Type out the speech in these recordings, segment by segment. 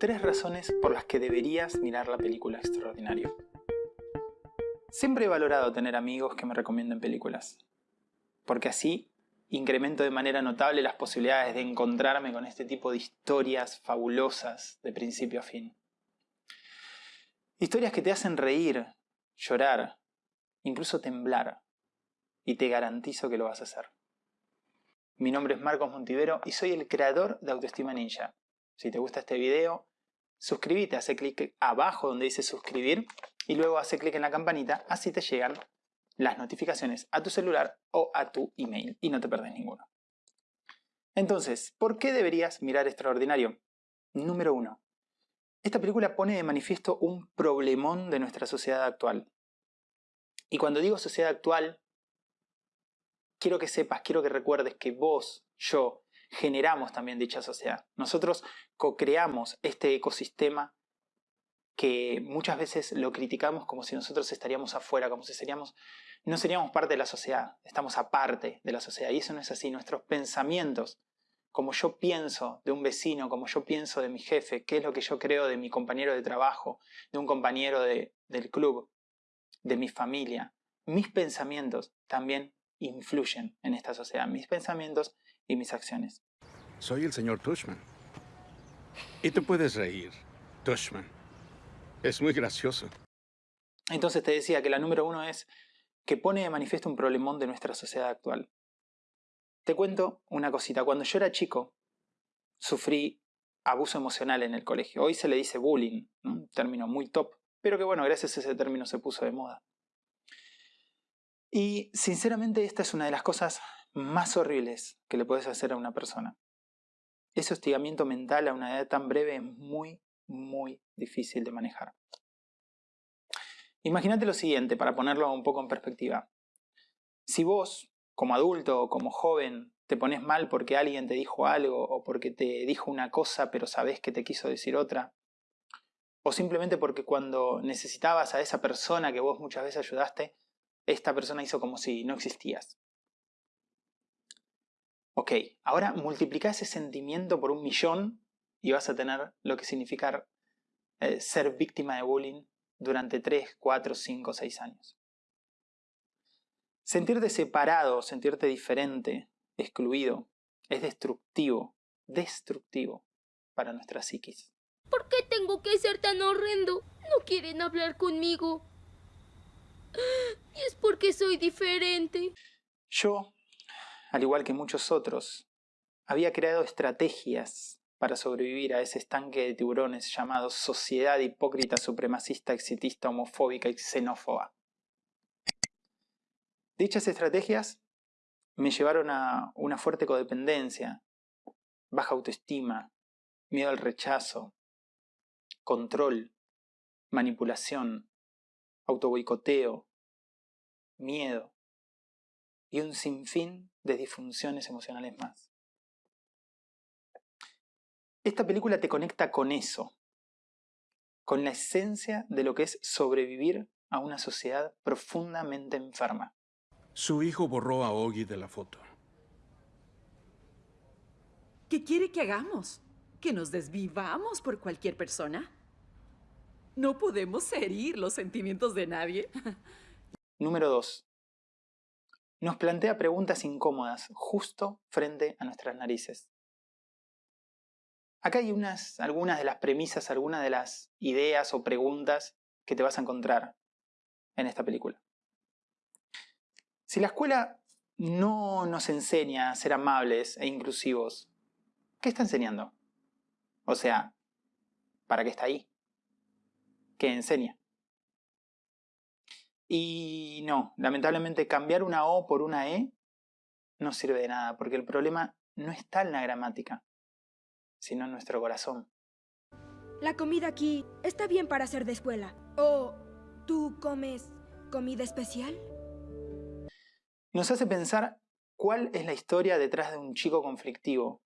tres razones por las que deberías mirar la película Extraordinario. Siempre he valorado tener amigos que me recomienden películas, porque así incremento de manera notable las posibilidades de encontrarme con este tipo de historias fabulosas de principio a fin. Historias que te hacen reír, llorar, incluso temblar, y te garantizo que lo vas a hacer. Mi nombre es Marcos Montivero y soy el creador de Autoestima Ninja. Si te gusta este video, suscríbete, hace clic abajo donde dice suscribir y luego hace clic en la campanita, así te llegan las notificaciones a tu celular o a tu email y no te perdes ninguno. Entonces, ¿por qué deberías mirar Extraordinario? Número 1. Esta película pone de manifiesto un problemón de nuestra sociedad actual. Y cuando digo sociedad actual, quiero que sepas, quiero que recuerdes que vos, yo, generamos también dicha sociedad. Nosotros co-creamos este ecosistema que muchas veces lo criticamos como si nosotros estaríamos afuera, como si seríamos, no seríamos parte de la sociedad, estamos aparte de la sociedad. Y eso no es así. Nuestros pensamientos, como yo pienso de un vecino, como yo pienso de mi jefe, qué es lo que yo creo de mi compañero de trabajo, de un compañero de, del club, de mi familia, mis pensamientos también influyen en esta sociedad, mis pensamientos y mis acciones. Soy el señor Tushman. Y te puedes reír, Tushman. Es muy gracioso. Entonces te decía que la número uno es que pone de manifiesto un problemón de nuestra sociedad actual. Te cuento una cosita. Cuando yo era chico, sufrí abuso emocional en el colegio. Hoy se le dice bullying, un término muy top, pero que bueno, gracias a ese término se puso de moda. Y sinceramente esta es una de las cosas más horribles que le puedes hacer a una persona. Ese hostigamiento mental a una edad tan breve es muy, muy difícil de manejar. Imagínate lo siguiente, para ponerlo un poco en perspectiva. Si vos, como adulto o como joven, te pones mal porque alguien te dijo algo o porque te dijo una cosa pero sabes que te quiso decir otra, o simplemente porque cuando necesitabas a esa persona que vos muchas veces ayudaste, esta persona hizo como si no existías. Ok, ahora multiplica ese sentimiento por un millón y vas a tener lo que significa eh, ser víctima de bullying durante 3, 4, 5, 6 años. Sentirte separado, sentirte diferente, excluido, es destructivo, destructivo para nuestra psiquis. ¿Por qué tengo que ser tan horrendo? No quieren hablar conmigo. Y es porque soy diferente. Yo, al igual que muchos otros, había creado estrategias para sobrevivir a ese estanque de tiburones llamado sociedad hipócrita, supremacista, exitista, homofóbica y xenófoba. Dichas estrategias me llevaron a una fuerte codependencia, baja autoestima, miedo al rechazo, control, manipulación, autoboicoteo, miedo y un sinfín de disfunciones emocionales más. Esta película te conecta con eso, con la esencia de lo que es sobrevivir a una sociedad profundamente enferma. Su hijo borró a Ogi de la foto. ¿Qué quiere que hagamos? ¿Que nos desvivamos por cualquier persona? No podemos herir los sentimientos de nadie. Número 2. Nos plantea preguntas incómodas justo frente a nuestras narices. Acá hay unas, algunas de las premisas, algunas de las ideas o preguntas que te vas a encontrar en esta película. Si la escuela no nos enseña a ser amables e inclusivos, ¿qué está enseñando? O sea, ¿para qué está ahí? ¿Qué enseña? Y no, lamentablemente cambiar una O por una E no sirve de nada, porque el problema no está en la gramática, sino en nuestro corazón. La comida aquí está bien para ser de escuela. ¿O tú comes comida especial? Nos hace pensar cuál es la historia detrás de un chico conflictivo.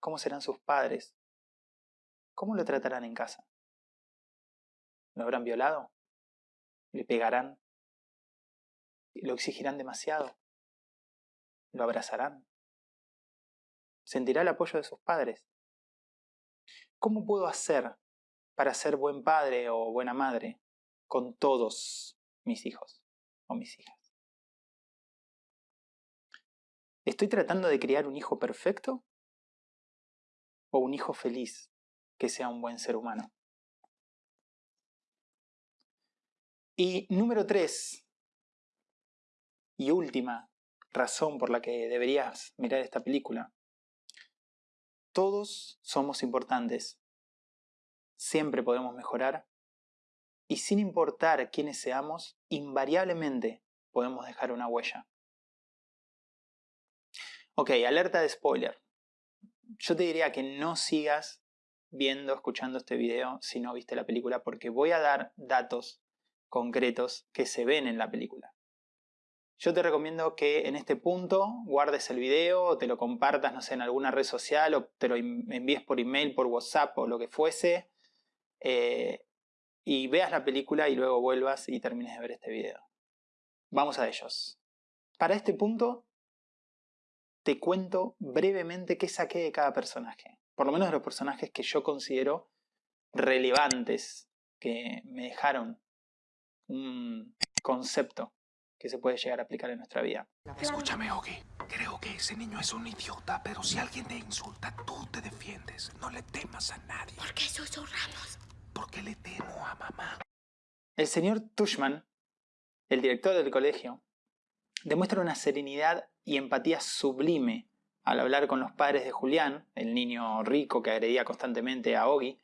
¿Cómo serán sus padres? ¿Cómo lo tratarán en casa? ¿Lo habrán violado? Le pegarán, lo exigirán demasiado, lo abrazarán, sentirá el apoyo de sus padres. ¿cómo puedo hacer para ser buen padre o buena madre con todos mis hijos o mis hijas? ¿Estoy tratando de criar un hijo perfecto o un hijo feliz que sea un buen ser humano? Y número tres, y última razón por la que deberías mirar esta película. Todos somos importantes. Siempre podemos mejorar. Y sin importar quiénes seamos, invariablemente podemos dejar una huella. Ok, alerta de spoiler. Yo te diría que no sigas viendo, escuchando este video si no viste la película, porque voy a dar datos concretos que se ven en la película. Yo te recomiendo que en este punto guardes el video o te lo compartas, no sé, en alguna red social o te lo envíes por email, por WhatsApp o lo que fuese. Eh, y veas la película y luego vuelvas y termines de ver este video. Vamos a ellos. Para este punto te cuento brevemente qué saqué de cada personaje. Por lo menos de los personajes que yo considero relevantes, que me dejaron un concepto que se puede llegar a aplicar en nuestra vida. Escúchame, Ogi. Creo que ese niño es un idiota, pero si alguien te insulta, tú te defiendes. No le temas a nadie. ¿Por qué susurramos? Porque le temo a mamá. El señor Tushman, el director del colegio, demuestra una serenidad y empatía sublime al hablar con los padres de Julián, el niño rico que agredía constantemente a Ogi,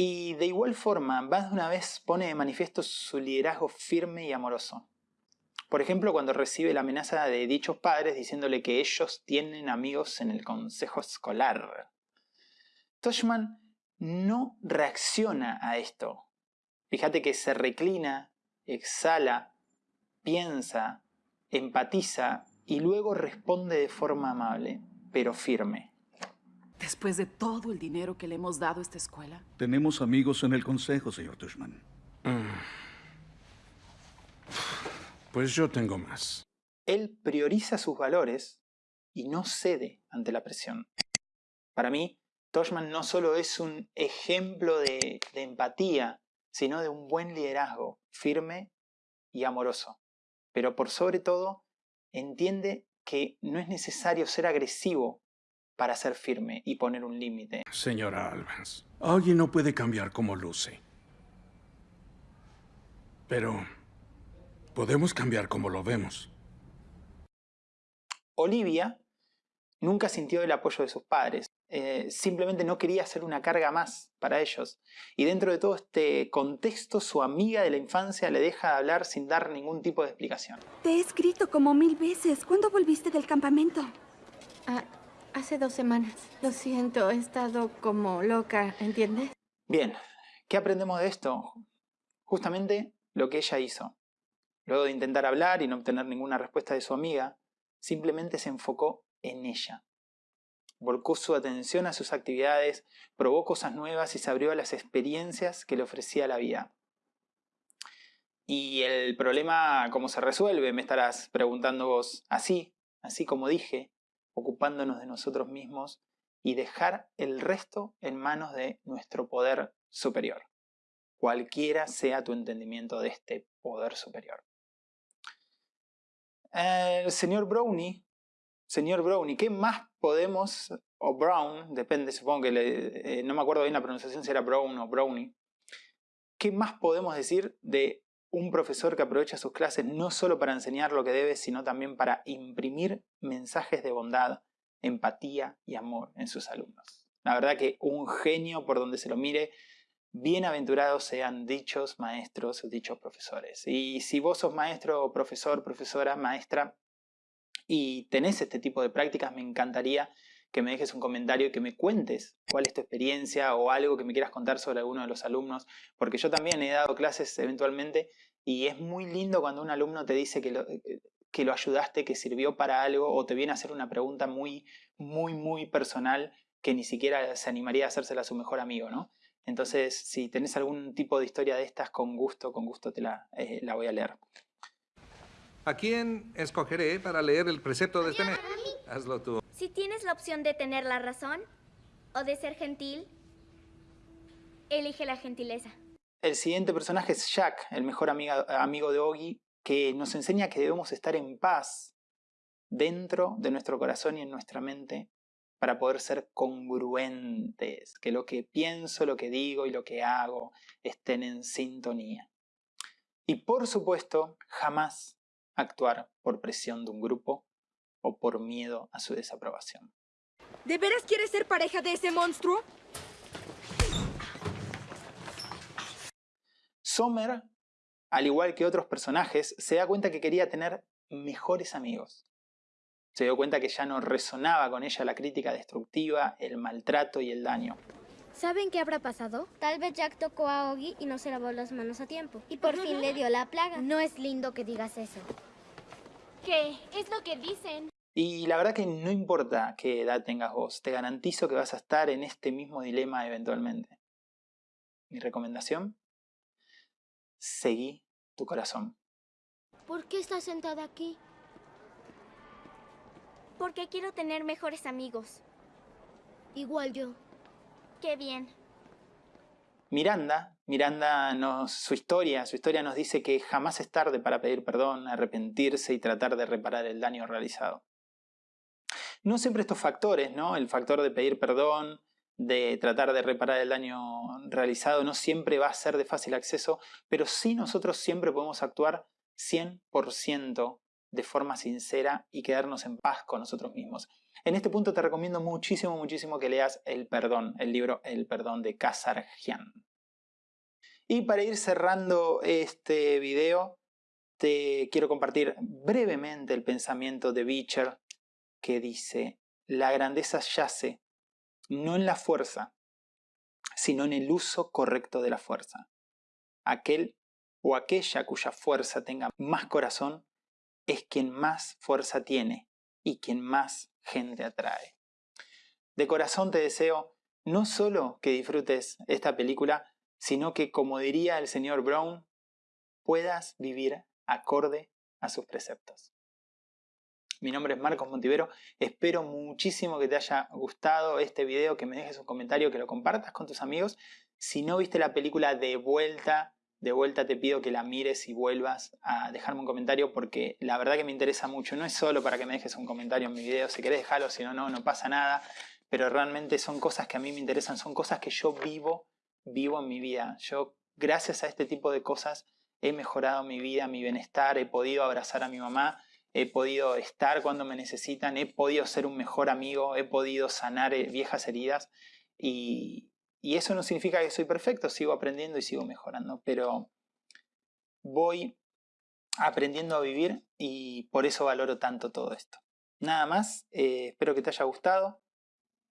y de igual forma, más de una vez pone de manifiesto su liderazgo firme y amoroso. Por ejemplo, cuando recibe la amenaza de dichos padres diciéndole que ellos tienen amigos en el consejo escolar. Toshman no reacciona a esto. Fíjate que se reclina, exhala, piensa, empatiza y luego responde de forma amable, pero firme. Después de todo el dinero que le hemos dado a esta escuela. Tenemos amigos en el consejo, señor Tushman. Pues yo tengo más. Él prioriza sus valores y no cede ante la presión. Para mí, Toshman no solo es un ejemplo de, de empatía, sino de un buen liderazgo, firme y amoroso. Pero por sobre todo, entiende que no es necesario ser agresivo para ser firme y poner un límite. Señora Albans, alguien no puede cambiar como luce. Pero podemos cambiar como lo vemos. Olivia nunca sintió el apoyo de sus padres. Eh, simplemente no quería ser una carga más para ellos. Y dentro de todo este contexto, su amiga de la infancia le deja de hablar sin dar ningún tipo de explicación. Te he escrito como mil veces. ¿Cuándo volviste del campamento? Ah, hace dos semanas. Lo siento, he estado como loca, ¿entiendes? Bien, ¿qué aprendemos de esto? Justamente lo que ella hizo. Luego de intentar hablar y no obtener ninguna respuesta de su amiga, simplemente se enfocó en ella. Volcó su atención a sus actividades, probó cosas nuevas y se abrió a las experiencias que le ofrecía la vida. Y el problema, ¿cómo se resuelve? Me estarás preguntando vos. Así, así como dije, ocupándonos de nosotros mismos y dejar el resto en manos de nuestro poder superior, cualquiera sea tu entendimiento de este poder superior. El señor Brownie Señor Brownie, ¿qué más podemos, o Brown, depende, supongo que le, eh, no me acuerdo bien la pronunciación si era Brown o Brownie, ¿qué más podemos decir de un profesor que aprovecha sus clases no solo para enseñar lo que debe, sino también para imprimir mensajes de bondad, empatía y amor en sus alumnos? La verdad que un genio por donde se lo mire, bienaventurados sean dichos maestros, dichos profesores. Y si vos sos maestro, profesor, profesora, maestra, y tenés este tipo de prácticas, me encantaría que me dejes un comentario y que me cuentes cuál es tu experiencia o algo que me quieras contar sobre alguno de los alumnos, porque yo también he dado clases eventualmente y es muy lindo cuando un alumno te dice que lo, eh, que lo ayudaste, que sirvió para algo o te viene a hacer una pregunta muy, muy, muy personal que ni siquiera se animaría a hacérsela a su mejor amigo, ¿no? Entonces, si tenés algún tipo de historia de estas, con gusto, con gusto te la, eh, la voy a leer. ¿A quién escogeré para leer el precepto de este mes? Hazlo tú. Si tienes la opción de tener la razón, o de ser gentil, Elige la gentileza. El siguiente personaje es Jack, el mejor amigo de Oggy, que nos enseña que debemos estar en paz dentro de nuestro corazón y en nuestra mente para poder ser congruentes, que lo que pienso, lo que digo y lo que hago estén en sintonía. Y por supuesto, jamás actuar por presión de un grupo o por miedo a su desaprobación. ¿De veras quieres ser pareja de ese monstruo? Sommer, al igual que otros personajes, se da cuenta que quería tener mejores amigos. Se dio cuenta que ya no resonaba con ella la crítica destructiva, el maltrato y el daño. ¿Saben qué habrá pasado? Tal vez Jack tocó a Oggy y no se lavó las manos a tiempo. Y por fin le dio la plaga. No es lindo que digas eso. Es lo que dicen. Y la verdad que no importa qué edad tengas vos, te garantizo que vas a estar en este mismo dilema eventualmente. Mi recomendación, seguí tu corazón. ¿Por qué estás sentada aquí? Porque quiero tener mejores amigos. Igual yo. Qué bien. Miranda, Miranda su historia, su historia nos dice que jamás es tarde para pedir perdón, arrepentirse y tratar de reparar el daño realizado. No siempre estos factores, ¿no? El factor de pedir perdón, de tratar de reparar el daño realizado, no siempre va a ser de fácil acceso, pero sí nosotros siempre podemos actuar 100% de forma sincera y quedarnos en paz con nosotros mismos. En este punto te recomiendo muchísimo, muchísimo que leas El Perdón, el libro El Perdón de Kazarjian. Y para ir cerrando este video, te quiero compartir brevemente el pensamiento de Beecher que dice, la grandeza yace no en la fuerza, sino en el uso correcto de la fuerza. Aquel o aquella cuya fuerza tenga más corazón es quien más fuerza tiene y quien más gente atrae. De corazón te deseo no solo que disfrutes esta película, sino que, como diría el señor Brown, puedas vivir acorde a sus preceptos. Mi nombre es Marcos Montivero, espero muchísimo que te haya gustado este video, que me dejes un comentario, que lo compartas con tus amigos. Si no viste la película de vuelta, de vuelta te pido que la mires y vuelvas a dejarme un comentario porque la verdad que me interesa mucho. No es solo para que me dejes un comentario en mi video, si querés dejarlo, si no, no, no pasa nada. Pero realmente son cosas que a mí me interesan, son cosas que yo vivo, vivo en mi vida. Yo, gracias a este tipo de cosas, he mejorado mi vida, mi bienestar, he podido abrazar a mi mamá, he podido estar cuando me necesitan, he podido ser un mejor amigo, he podido sanar eh, viejas heridas y, y eso no significa que soy perfecto, sigo aprendiendo y sigo mejorando, pero voy aprendiendo a vivir y por eso valoro tanto todo esto. Nada más, eh, espero que te haya gustado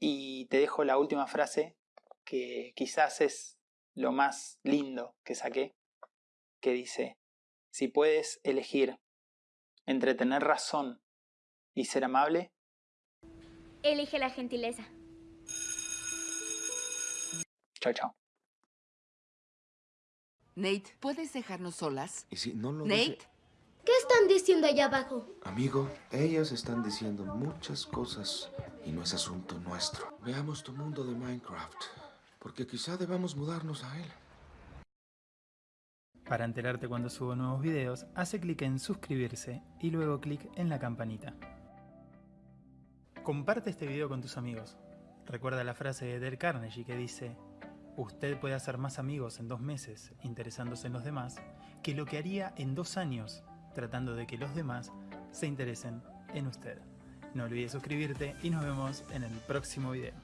y te dejo la última frase que quizás es lo más lindo que saqué, que dice, si puedes elegir entre tener razón y ser amable, Elige la gentileza. Chao chao. Nate, ¿puedes dejarnos solas? Y si no lo Nate, dice- ¿Qué están diciendo allá abajo? Amigo, ellas están diciendo muchas cosas y no es asunto nuestro. Veamos tu mundo de Minecraft, porque quizá debamos mudarnos a él. Para enterarte cuando subo nuevos videos, hace clic en suscribirse y luego clic en la campanita. Comparte este video con tus amigos. Recuerda la frase de Dale Carnegie que dice, usted puede hacer más amigos en dos meses interesándose en los demás que lo que haría en dos años tratando de que los demás se interesen en usted. No olvides suscribirte y nos vemos en el próximo video.